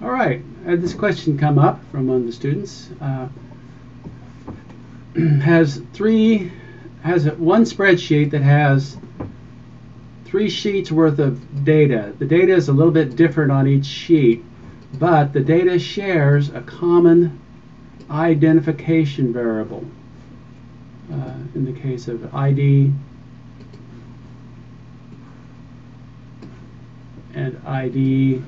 All right, I had this question come up from one of the students. Uh, has three, has one spreadsheet that has three sheets worth of data. The data is a little bit different on each sheet, but the data shares a common identification variable. Uh, in the case of ID and ID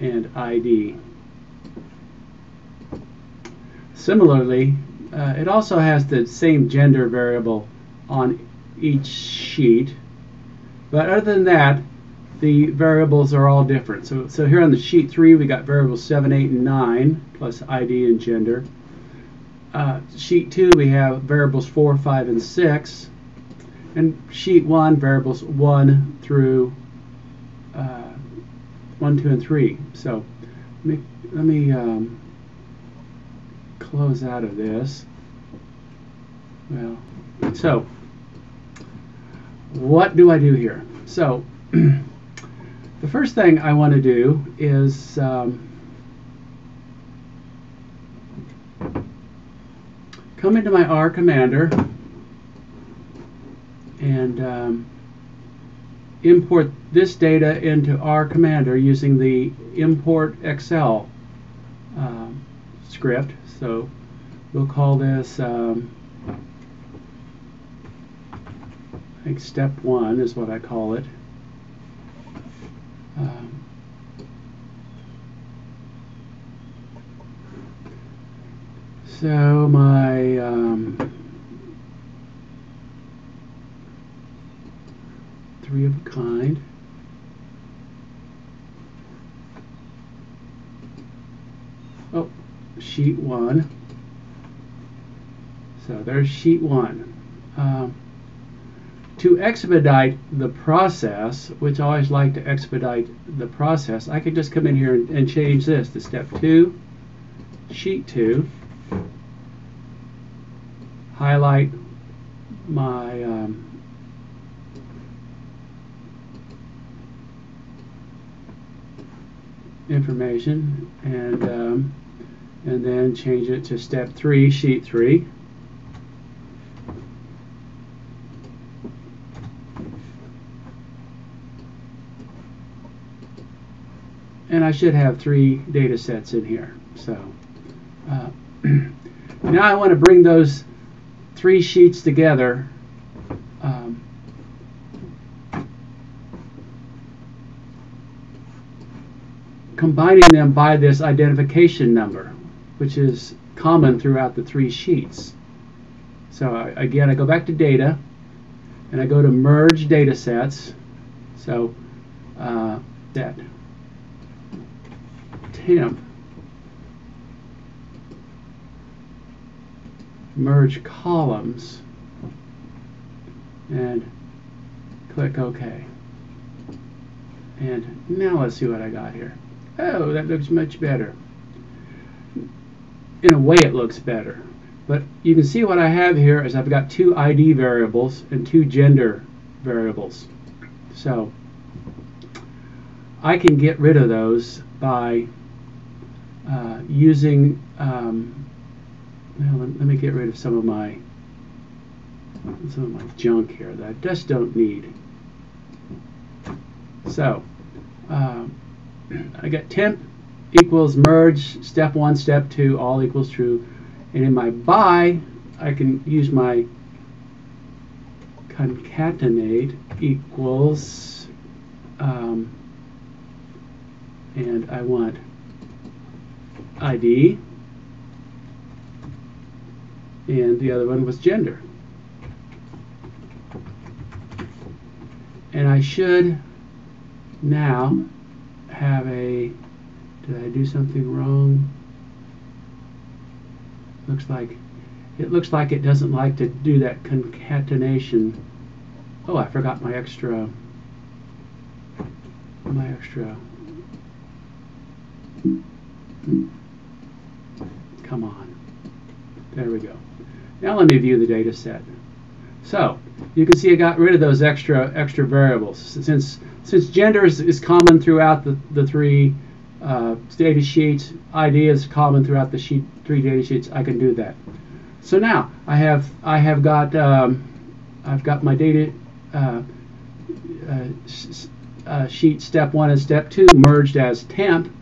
and ID. Similarly, uh, it also has the same gender variable on each sheet, but other than that, the variables are all different. So, so here on the sheet 3, we got variables 7, 8, and 9, plus ID and gender. Uh, sheet 2, we have variables 4, 5, and 6. And sheet 1, variables 1 through uh, 1, 2, and 3. So let me, let me um, close out of this. Well, so what do I do here? So the first thing I want to do is um, come into my R commander and um, import this data into R Commander using the import Excel uh, script. So we'll call this, um, I think step one is what I call it. Um, so my um, three of a kind. Oh, sheet one. So there's sheet one. Um, to expedite the process, which I always like to expedite the process, I can just come in here and, and change this to step two, sheet two, highlight my um, information and um, and then change it to step three, sheet three. And I should have three data sets in here. So uh, now I want to bring those three sheets together um, combining them by this identification number, which is common throughout the three sheets. So I, again, I go back to data, and I go to merge data sets. So uh, that temp merge columns and click OK. And now let's see what I got here. Oh, that looks much better. In a way, it looks better. But you can see what I have here is I've got two ID variables and two gender variables. So I can get rid of those by uh, using, um, well, let, let, me get rid of some of my some of my junk here that I just don't need. So, um, I got temp equals merge, step one, step two, all equals true. And in my by, I can use my concatenate equals, um, and I want ID, and the other one was gender. And I should now have a, did I do something wrong? Looks like, it looks like it doesn't like to do that concatenation. Oh, I forgot my extra, my extra, come on. There we go. Now let me view the data set. So you can see I got rid of those extra extra variables since since gender is, is common throughout the, the three uh, data sheets, ID is common throughout the sheet three data sheets. I can do that. So now I have I have got um, I've got my data uh, uh, uh, sheet step one and step two merged as temp,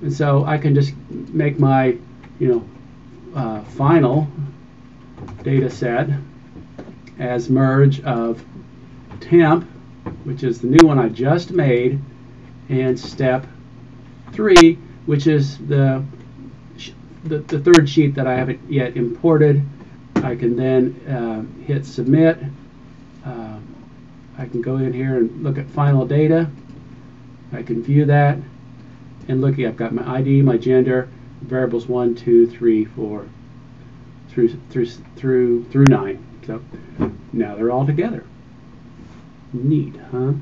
and so I can just make my you know uh, final data set as merge of temp, which is the new one I just made, and step three, which is the the, the third sheet that I haven't yet imported. I can then uh, hit submit. Uh, I can go in here and look at final data. I can view that and look. I've got my ID, my gender, variables one, two, three, four, through through through through nine. So now they're all together. Neat, huh?